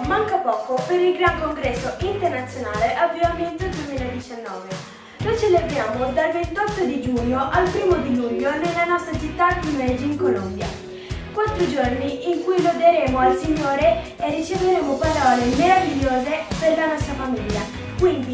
manca poco per il Gran Congresso Internazionale Avviamento 2019. Lo celebriamo dal 28 di giugno al 1 di luglio nella nostra città di Medellin, Colombia. Quattro giorni in cui loderemo al Signore e riceveremo parole meravigliose per la nostra famiglia. Quindi